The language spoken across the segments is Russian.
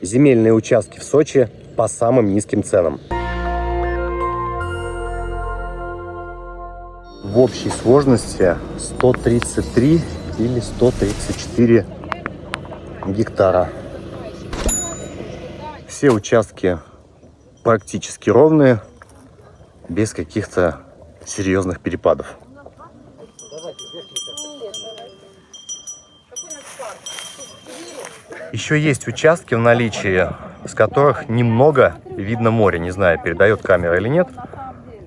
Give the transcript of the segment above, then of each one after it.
Земельные участки в Сочи по самым низким ценам. В общей сложности 133 или 134 гектара. Все участки практически ровные, без каких-то серьезных перепадов. Еще есть участки в наличии, с которых немного видно море. Не знаю, передает камера или нет,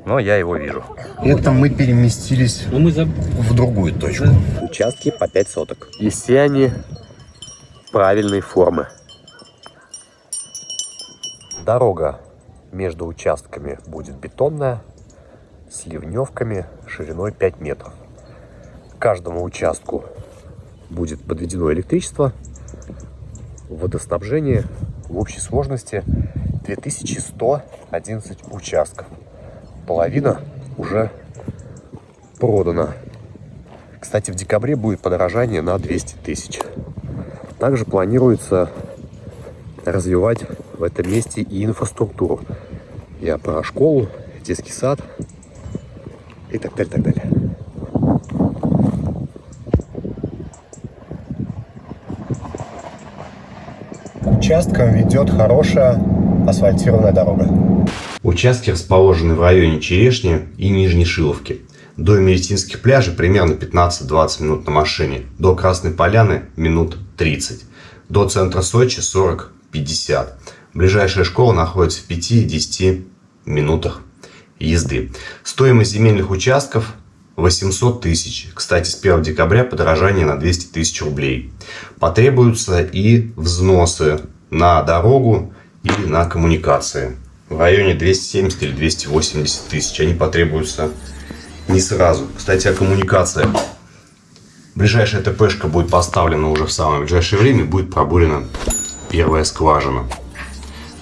но я его вижу. Это мы переместились в другую точку. Участки по 5 соток. И все они правильной формы. Дорога между участками будет бетонная, с ливневками шириной 5 метров. К каждому участку будет подведено электричество, водоснабжение в общей сложности 2111 участков. Половина уже продана. Кстати, в декабре будет подорожание на 200 тысяч. Также планируется развивать в этом месте и инфраструктуру. Я про школу, детский сад и так далее, так далее. Участком ведет хорошая асфальтированная дорога. Участки расположены в районе Черешни и Нижней Шиловки. До медицинских пляжей примерно 15-20 минут на машине. До Красной Поляны минут 30. До центра Сочи 40-50. Ближайшая школа находится в 5-10 минутах езды. Стоимость земельных участков 800 тысяч. Кстати, с 1 декабря подорожание на 200 тысяч рублей. Потребуются и взносы на дорогу или на коммуникации. В районе 270 или 280 тысяч. Они потребуются не сразу. Кстати, о коммуникациях. Ближайшая ТПшка будет поставлена уже в самое ближайшее время. Будет пробурена первая скважина.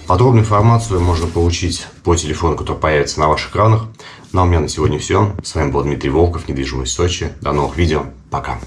Подробную информацию можно получить по телефону, который появится на ваших экранах. Ну а у меня на сегодня все. С вами был Дмитрий Волков, недвижимость Сочи. До новых видео. Пока.